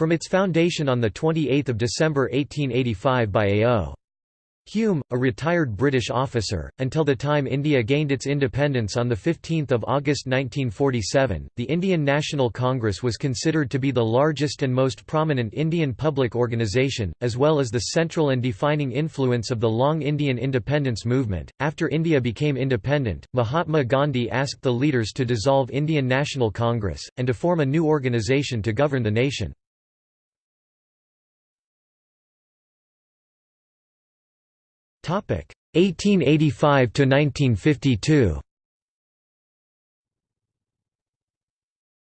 From its foundation on 28 December 1885 by A.O. Hume, a retired British officer, until the time India gained its independence on 15 August 1947, the Indian National Congress was considered to be the largest and most prominent Indian public organisation, as well as the central and defining influence of the long Indian independence movement. After India became independent, Mahatma Gandhi asked the leaders to dissolve Indian National Congress, and to form a new organisation to govern the nation. 1885 to 1952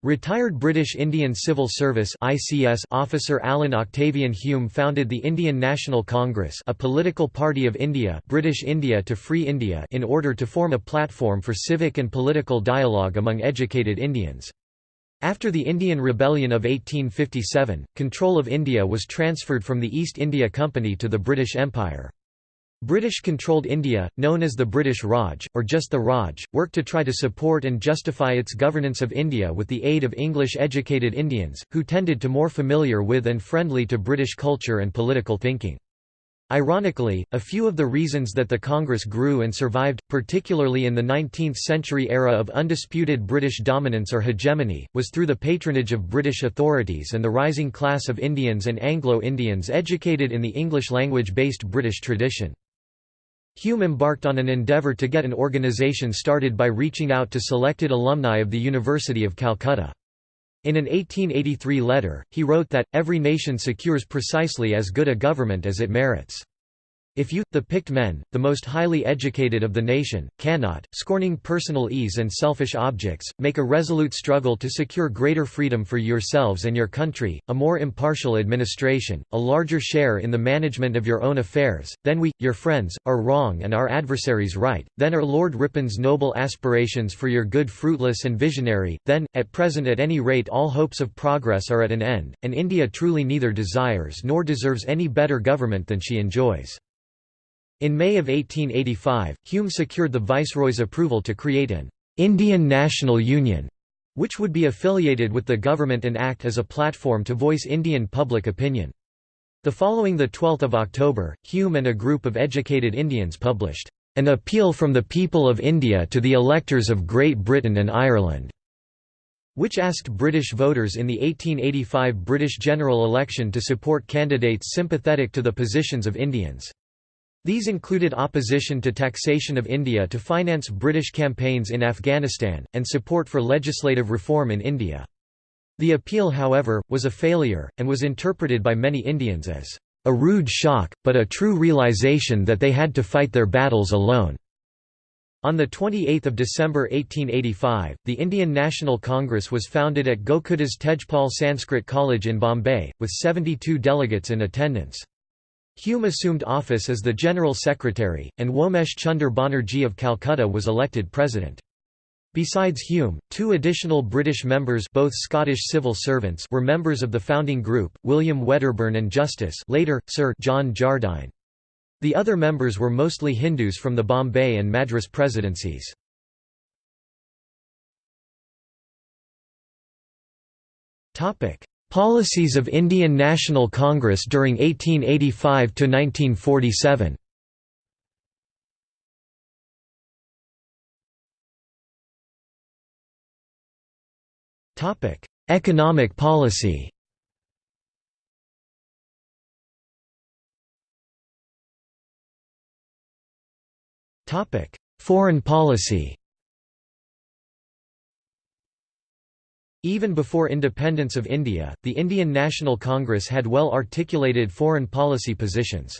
Retired British Indian Civil Service (ICS) officer Alan Octavian Hume founded the Indian National Congress, a political party of India, British India to Free India, in order to form a platform for civic and political dialogue among educated Indians. After the Indian Rebellion of 1857, control of India was transferred from the East India Company to the British Empire. British-controlled India, known as the British Raj, or just the Raj, worked to try to support and justify its governance of India with the aid of English-educated Indians, who tended to more familiar with and friendly to British culture and political thinking. Ironically, a few of the reasons that the Congress grew and survived, particularly in the 19th-century era of undisputed British dominance or hegemony, was through the patronage of British authorities and the rising class of Indians and Anglo-Indians educated in the English-language-based British tradition. Hume embarked on an endeavour to get an organisation started by reaching out to selected alumni of the University of Calcutta. In an 1883 letter, he wrote that, every nation secures precisely as good a government as it merits. If you, the picked men, the most highly educated of the nation, cannot, scorning personal ease and selfish objects, make a resolute struggle to secure greater freedom for yourselves and your country, a more impartial administration, a larger share in the management of your own affairs, then we, your friends, are wrong and our adversaries right, then are Lord Ripon's noble aspirations for your good fruitless and visionary, then, at present at any rate all hopes of progress are at an end, and India truly neither desires nor deserves any better government than she enjoys. In May of 1885, Hume secured the Viceroy's approval to create an Indian National Union, which would be affiliated with the government and act as a platform to voice Indian public opinion. The following 12 October, Hume and a group of educated Indians published, "...an appeal from the people of India to the electors of Great Britain and Ireland", which asked British voters in the 1885 British general election to support candidates sympathetic to the positions of Indians. These included opposition to taxation of India to finance British campaigns in Afghanistan, and support for legislative reform in India. The appeal however, was a failure, and was interpreted by many Indians as a rude shock, but a true realization that they had to fight their battles alone. On 28 December 1885, the Indian National Congress was founded at Gokuldas Tejpal Sanskrit College in Bombay, with 72 delegates in attendance. Hume assumed office as the General Secretary, and Womesh Chunder Banerjee of Calcutta was elected President. Besides Hume, two additional British members both Scottish civil servants were members of the founding group, William Wedderburn and Justice later, Sir John Jardine. The other members were mostly Hindus from the Bombay and Madras presidencies. Policies of Indian National Congress during 1885 to 1947. Topic: Economic policy. Topic: Foreign policy. Even before independence of India, the Indian National Congress had well-articulated foreign policy positions.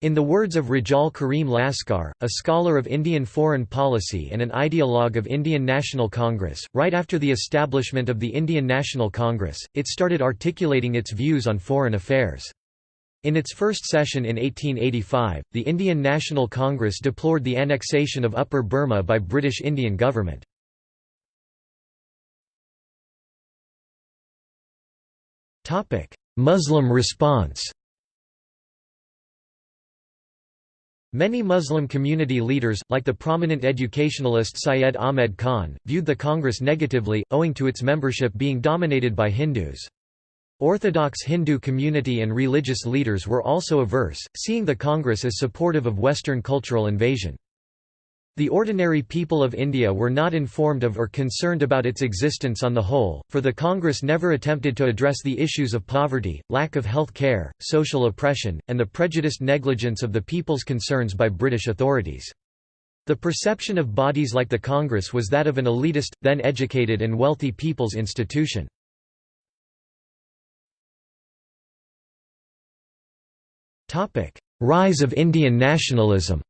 In the words of Rejaul Karim Laskar, a scholar of Indian foreign policy and an ideologue of Indian National Congress, right after the establishment of the Indian National Congress, it started articulating its views on foreign affairs. In its first session in 1885, the Indian National Congress deplored the annexation of Upper Burma by British Indian government. Muslim response Many Muslim community leaders, like the prominent educationalist Syed Ahmed Khan, viewed the Congress negatively, owing to its membership being dominated by Hindus. Orthodox Hindu community and religious leaders were also averse, seeing the Congress as supportive of Western cultural invasion. The ordinary people of India were not informed of or concerned about its existence on the whole, for the Congress never attempted to address the issues of poverty, lack of health care, social oppression, and the prejudiced negligence of the people's concerns by British authorities. The perception of bodies like the Congress was that of an elitist, then educated and wealthy people's institution. Rise of Indian nationalism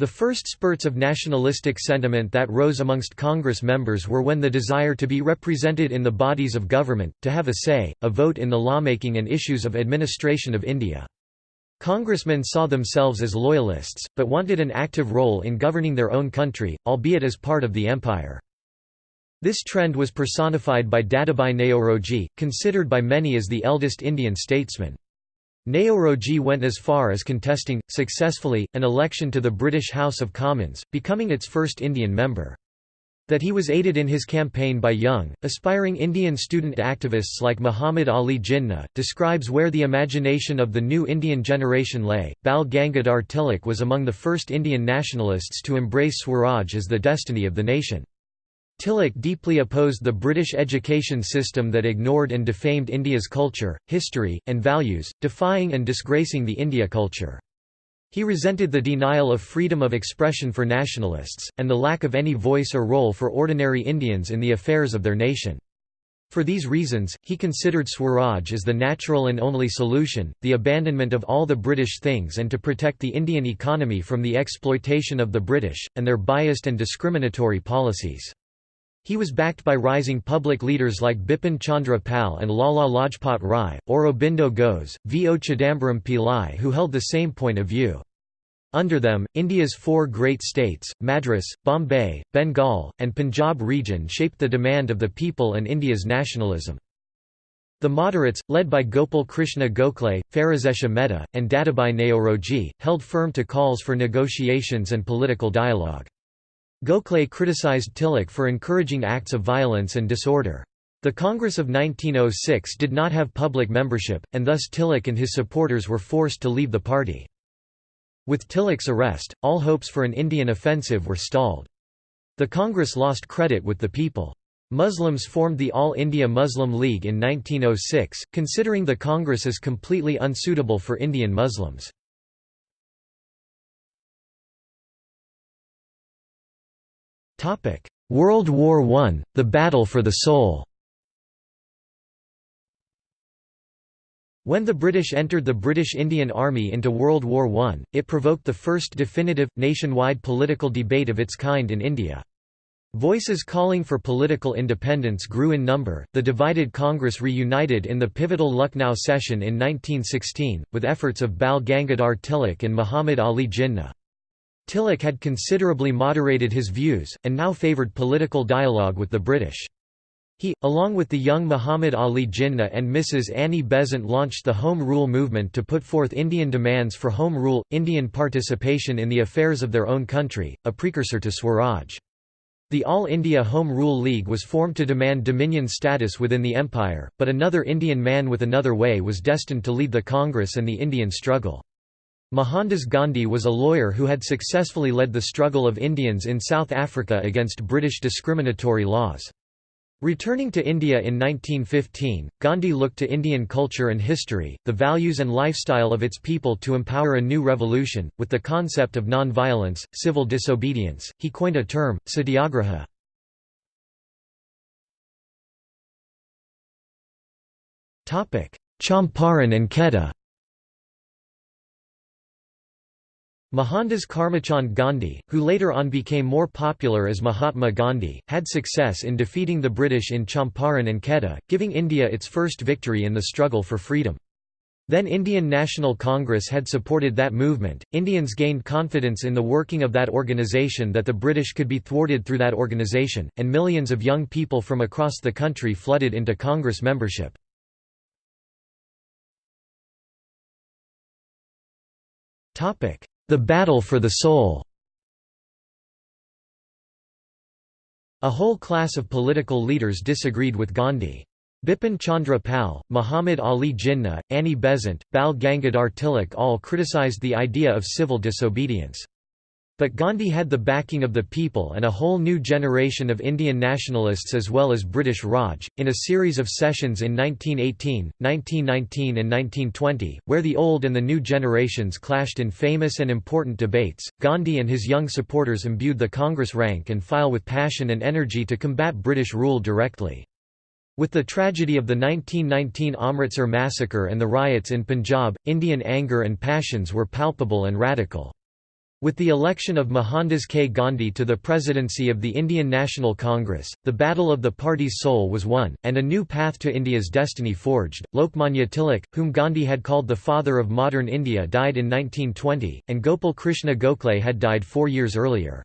The first spurts of nationalistic sentiment that rose amongst Congress members were when the desire to be represented in the bodies of government, to have a say, a vote in the lawmaking and issues of administration of India. Congressmen saw themselves as loyalists, but wanted an active role in governing their own country, albeit as part of the empire. This trend was personified by Dadabhai Naoroji, considered by many as the eldest Indian statesman. Naoroji went as far as contesting, successfully, an election to the British House of Commons, becoming its first Indian member. That he was aided in his campaign by young, aspiring Indian student activists like Muhammad Ali Jinnah, describes where the imagination of the new Indian generation lay. Bal Gangadhar Tilak was among the first Indian nationalists to embrace Swaraj as the destiny of the nation. Tilak deeply opposed the British education system that ignored and defamed India's culture, history, and values, defying and disgracing the India culture. He resented the denial of freedom of expression for nationalists, and the lack of any voice or role for ordinary Indians in the affairs of their nation. For these reasons, he considered Swaraj as the natural and only solution, the abandonment of all the British things and to protect the Indian economy from the exploitation of the British, and their biased and discriminatory policies. He was backed by rising public leaders like Bipin Chandra Pal and Lala Lajpat Rai, Aurobindo Ghosh, V. O. Chidambaram Pillai who held the same point of view. Under them, India's four great states, Madras, Bombay, Bengal, and Punjab region shaped the demand of the people and India's nationalism. The moderates, led by Gopal Krishna Gokhale, Pherozeshah Mehta, and Dadabhai Naoroji, held firm to calls for negotiations and political dialogue. Gokhale criticized Tilak for encouraging acts of violence and disorder. The Congress of 1906 did not have public membership, and thus Tilak and his supporters were forced to leave the party. With Tilak's arrest, all hopes for an Indian offensive were stalled. The Congress lost credit with the people. Muslims formed the All India Muslim League in 1906, considering the Congress as completely unsuitable for Indian Muslims. World War I, the battle for the soul When the British entered the British Indian Army into World War I, it provoked the first definitive, nationwide political debate of its kind in India. Voices calling for political independence grew in number. The divided Congress reunited in the pivotal Lucknow session in 1916, with efforts of Bal Gangadhar Tilak and Muhammad Ali Jinnah. Tilak had considerably moderated his views, and now favoured political dialogue with the British. He, along with the young Muhammad Ali Jinnah and Mrs. Annie Besant launched the Home Rule movement to put forth Indian demands for home rule, Indian participation in the affairs of their own country, a precursor to Swaraj. The All India Home Rule League was formed to demand dominion status within the empire, but another Indian man with another way was destined to lead the Congress and the Indian struggle. Mohandas Gandhi was a lawyer who had successfully led the struggle of Indians in South Africa against British discriminatory laws. Returning to India in 1915, Gandhi looked to Indian culture and history, the values and lifestyle of its people to empower a new revolution. With the concept of non-violence, civil disobedience, he coined a term, satyagraha. Champaran and Kheda Mohandas Karamchand Gandhi, who later on became more popular as Mahatma Gandhi, had success in defeating the British in Champaran and Kheda, giving India its first victory in the struggle for freedom. Then Indian National Congress had supported that movement. Indians gained confidence in the working of that organisation that the British could be thwarted through that organisation, and millions of young people from across the country flooded into Congress membership. Topic: the Battle for the Soul A whole class of political leaders disagreed with Gandhi. Bipin Chandra Pal, Muhammad Ali Jinnah, Annie Besant, Bal Gangadhar Tilak all criticized the idea of civil disobedience. But Gandhi had the backing of the people and a whole new generation of Indian nationalists as well as British Raj, in a series of sessions in 1918, 1919 and 1920, where the old and the new generations clashed in famous and important debates. Gandhi and his young supporters imbued the Congress rank and file with passion and energy to combat British rule directly. With the tragedy of the 1919 Amritsar massacre and the riots in Punjab, Indian anger and passions were palpable and radical. With the election of Mohandas K. Gandhi to the presidency of the Indian National Congress, the battle of the party's soul was won, and a new path to India's destiny forged. Lokmanya Tilak, whom Gandhi had called the father of modern India, died in 1920, and Gopal Krishna Gokhale had died four years earlier.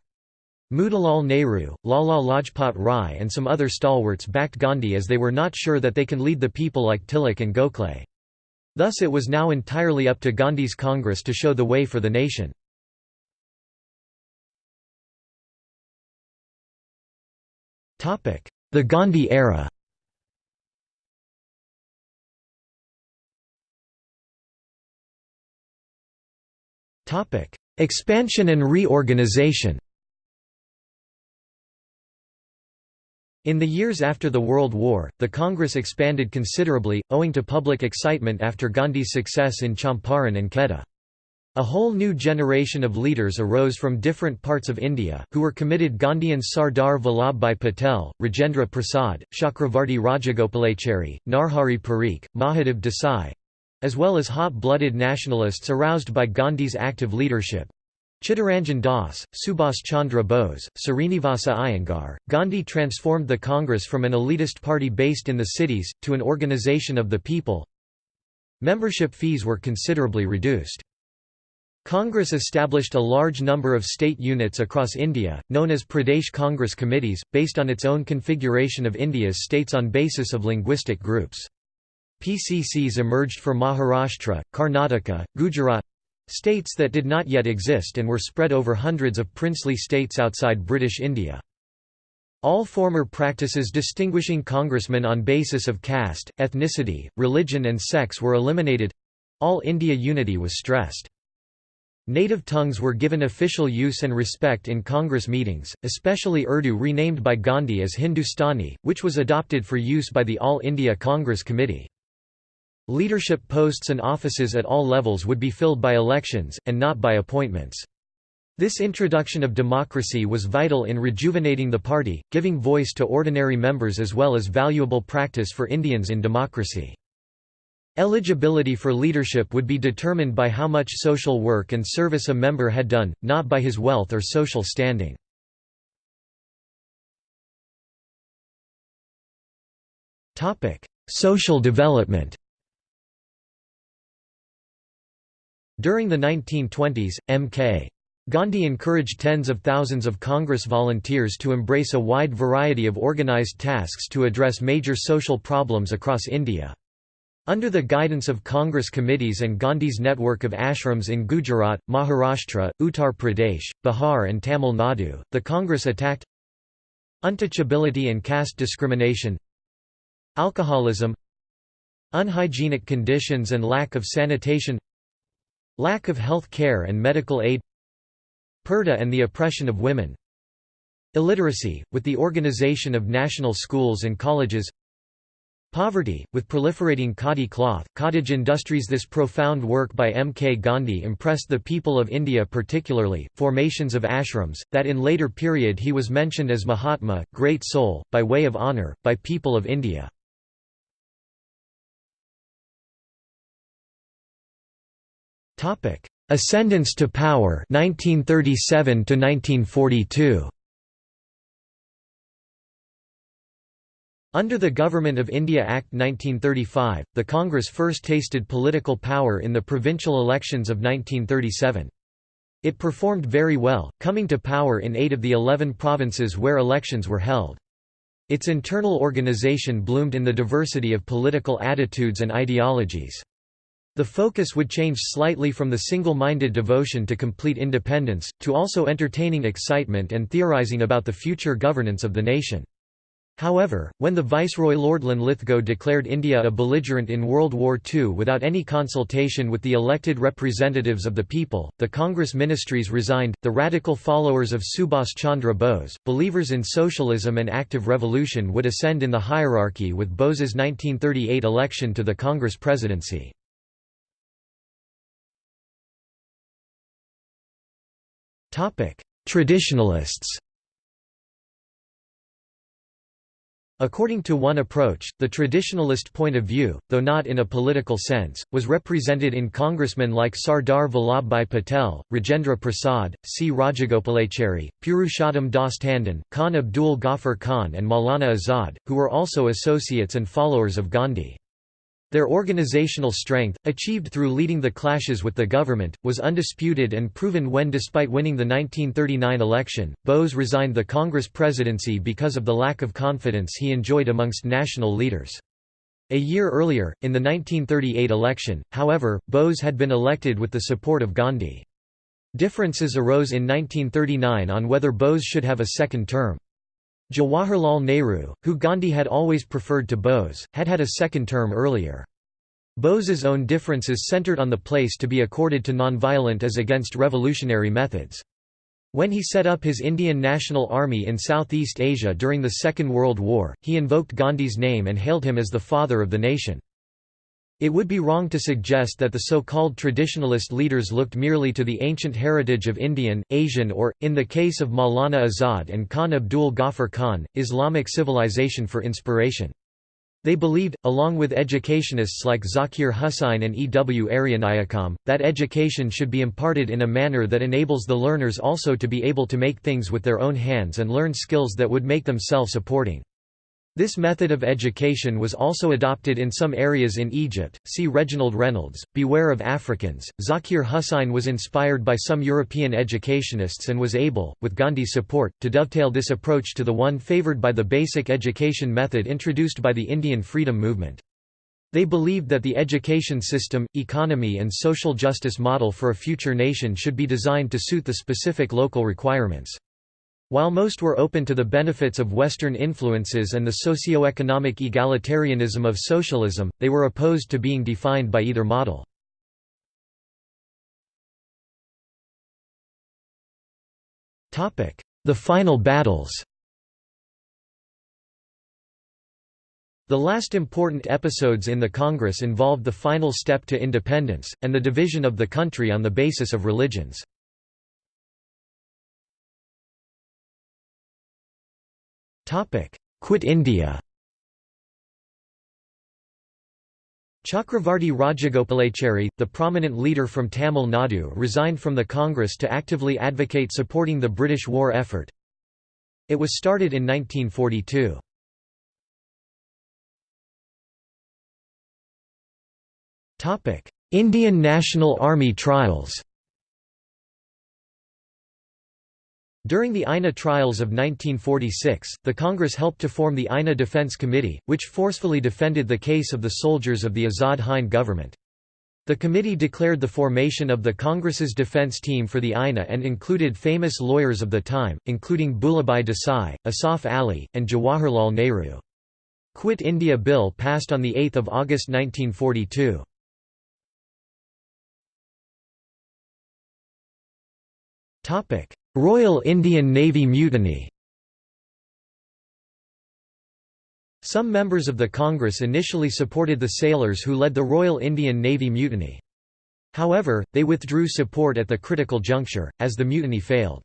Motilal Nehru, Lala Lajpat Rai, and some other stalwarts backed Gandhi as they were not sure that they can lead the people like Tilak and Gokhale. Thus, it was now entirely up to Gandhi's Congress to show the way for the nation. The Gandhi era. Expansion and reorganization. In the years after the World War, the Congress expanded considerably, owing to public excitement after Gandhi's success in Champaran and Kheda. A whole new generation of leaders arose from different parts of India, who were committed Gandhians Sardar Vallabhbhai Patel, Rajendra Prasad, Chakravarti Rajagopalachari, Narhari Parikh, Mahadev Desai—as well as hot-blooded nationalists aroused by Gandhi's active leadership. Chittaranjan Das, Subhas Chandra Bose, Srinivasa Iyengar, Gandhi transformed the Congress from an elitist party based in the cities, to an organization of the people. Membership fees were considerably reduced. Congress established a large number of state units across India, known as Pradesh Congress committees, based on its own configuration of India's states on basis of linguistic groups. PCCs emerged for Maharashtra, Karnataka, Gujarat—states that did not yet exist and were spread over hundreds of princely states outside British India. All former practices distinguishing congressmen on basis of caste, ethnicity, religion and sex were eliminated—all India unity was stressed. Native tongues were given official use and respect in Congress meetings, especially Urdu renamed by Gandhi as Hindustani, which was adopted for use by the All India Congress Committee. Leadership posts and offices at all levels would be filled by elections, and not by appointments. This introduction of democracy was vital in rejuvenating the party, giving voice to ordinary members as well as valuable practice for Indians in democracy. Eligibility for leadership would be determined by how much social work and service a member had done, not by his wealth or social standing. Social development During the 1920s, M.K. Gandhi encouraged tens of thousands of Congress volunteers to embrace a wide variety of organized tasks to address major social problems across India. Under the guidance of Congress committees and Gandhi's network of ashrams in Gujarat, Maharashtra, Uttar Pradesh, Bihar and Tamil Nadu, the Congress attacked untouchability and caste discrimination alcoholism unhygienic conditions and lack of sanitation lack of health care and medical aid purdah and the oppression of women illiteracy, with the organization of national schools and colleges Poverty, with proliferating khadi cloth, cottage industries This profound work by M. K. Gandhi impressed the people of India particularly, formations of ashrams, that in later period he was mentioned as Mahatma, great soul, by way of honour, by people of India. Ascendance to power 1937 to 1942 Under the Government of India Act 1935, the Congress first tasted political power in the provincial elections of 1937. It performed very well, coming to power in eight of the eleven provinces where elections were held. Its internal organization bloomed in the diversity of political attitudes and ideologies. The focus would change slightly from the single-minded devotion to complete independence, to also entertaining excitement and theorizing about the future governance of the nation. However, when the Viceroy Lord Linlithgow declared India a belligerent in World War II without any consultation with the elected representatives of the people, the Congress ministries resigned. The radical followers of Subhas Chandra Bose, believers in socialism and active revolution, would ascend in the hierarchy with Bose's 1938 election to the Congress presidency. Traditionalists According to one approach, the traditionalist point of view, though not in a political sense, was represented in congressmen like Sardar Vallabhbhai Patel, Rajendra Prasad, C. Rajagopalachari, Purushottam Das Tandon, Khan Abdul Ghaffar Khan and Maulana Azad, who were also associates and followers of Gandhi. Their organizational strength, achieved through leading the clashes with the government, was undisputed and proven when despite winning the 1939 election, Bose resigned the Congress presidency because of the lack of confidence he enjoyed amongst national leaders. A year earlier, in the 1938 election, however, Bose had been elected with the support of Gandhi. Differences arose in 1939 on whether Bose should have a second term. Jawaharlal Nehru, who Gandhi had always preferred to Bose, had had a second term earlier. Bose's own differences centered on the place to be accorded to nonviolent as against revolutionary methods. When he set up his Indian National Army in Southeast Asia during the Second World War, he invoked Gandhi's name and hailed him as the father of the nation. It would be wrong to suggest that the so-called traditionalist leaders looked merely to the ancient heritage of Indian, Asian or, in the case of Maulana Azad and Khan Abdul Ghaffar Khan, Islamic civilization for inspiration. They believed, along with educationists like Zakir Husain and E. W. Aryanayakam, that education should be imparted in a manner that enables the learners also to be able to make things with their own hands and learn skills that would make them self-supporting. This method of education was also adopted in some areas in Egypt. See Reginald Reynolds, Beware of Africans. Zakir Hussain was inspired by some European educationists and was able, with Gandhi's support, to dovetail this approach to the one favored by the basic education method introduced by the Indian freedom movement. They believed that the education system, economy, and social justice model for a future nation should be designed to suit the specific local requirements. While most were open to the benefits of Western influences and the socio-economic egalitarianism of socialism, they were opposed to being defined by either model. The final battles The last important episodes in the Congress involved the final step to independence, and the division of the country on the basis of religions. Quit India Chakravarti Rajagopalachari, the prominent leader from Tamil Nadu resigned from the Congress to actively advocate supporting the British war effort. It was started in 1942. Indian National Army trials During the INA trials of 1946, the Congress helped to form the INA Defence Committee, which forcefully defended the case of the soldiers of the Azad Hind government. The committee declared the formation of the Congress's defense team for the INA and included famous lawyers of the time, including Bhulabhai Desai, Asaf Ali, and Jawaharlal Nehru. Quit India Bill passed on 8 August 1942. Royal Indian Navy mutiny Some members of the Congress initially supported the sailors who led the Royal Indian Navy mutiny. However, they withdrew support at the critical juncture, as the mutiny failed.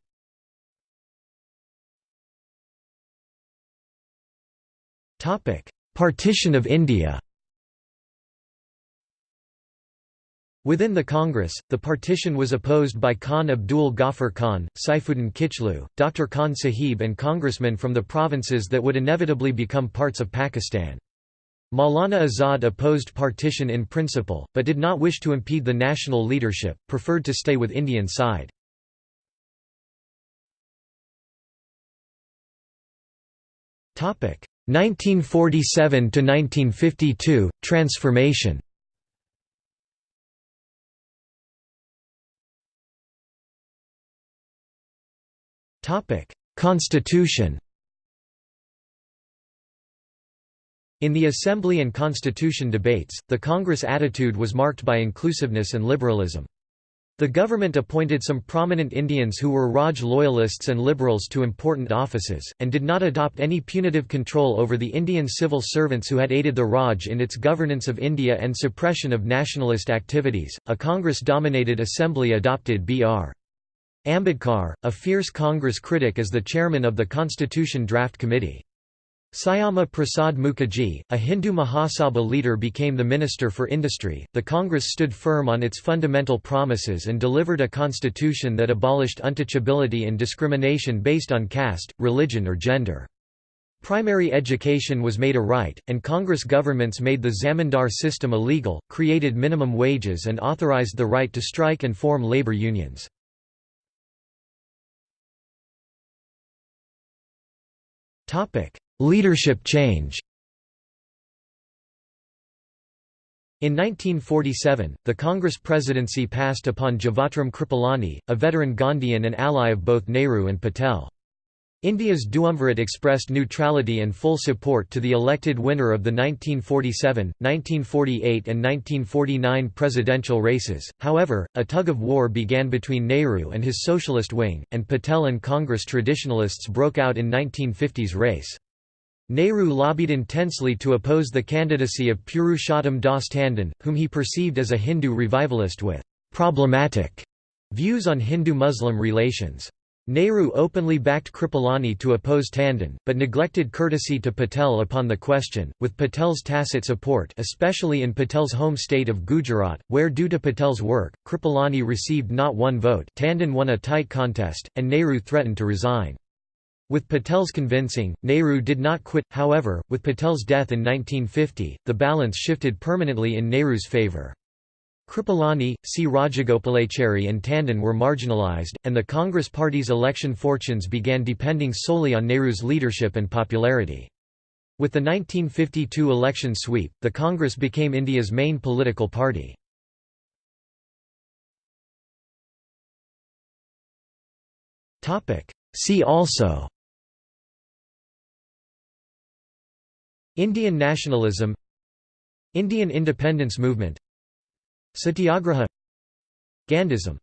Partition of India Within the Congress, the partition was opposed by Khan Abdul Ghaffar Khan, Saifuddin Kitchlew, Dr. Khan Sahib and congressmen from the provinces that would inevitably become parts of Pakistan. Maulana Azad opposed partition in principle, but did not wish to impede the national leadership, preferred to stay with Indian side. Topic 1947 to 1952 transformation. Constitution In the Assembly and Constitution debates, the Congress attitude was marked by inclusiveness and liberalism. The government appointed some prominent Indians who were Raj loyalists and liberals to important offices, and did not adopt any punitive control over the Indian civil servants who had aided the Raj in its governance of India and suppression of nationalist activities. A Congress dominated assembly adopted B.R. Ambedkar, a fierce Congress critic as the chairman of the Constitution Draft Committee. Syama Prasad Mukherjee, a Hindu Mahasabha leader became the Minister for Industry. The Congress stood firm on its fundamental promises and delivered a constitution that abolished untouchability and discrimination based on caste, religion or gender. Primary education was made a right, and Congress governments made the zamindar system illegal, created minimum wages and authorized the right to strike and form labor unions. Topic: Leadership change In 1947, the Congress presidency passed upon Jivatram Kripalani, a veteran Gandhian and ally of both Nehru and Patel. India's Duumvirate expressed neutrality and full support to the elected winner of the 1947, 1948 and 1949 presidential races, however, a tug-of-war began between Nehru and his socialist wing, and Patel and Congress traditionalists broke out in 1950s race. Nehru lobbied intensely to oppose the candidacy of Purushottam Das Tandon, whom he perceived as a Hindu revivalist with «problematic» views on Hindu-Muslim relations. Nehru openly backed Kripalani to oppose Tandon, but neglected courtesy to Patel upon the question, with Patel's tacit support especially in Patel's home state of Gujarat, where due to Patel's work, Kripalani received not one vote Tandon won a tight contest, and Nehru threatened to resign. With Patel's convincing, Nehru did not quit, however, with Patel's death in 1950, the balance shifted permanently in Nehru's favour. Kripalani, C. Rajagopalachari and Tandon were marginalized, and the Congress Party's election fortunes began depending solely on Nehru's leadership and popularity. With the 1952 election sweep, the Congress became India's main political party. See also Indian nationalism Indian independence movement Satyagraha. Gandhism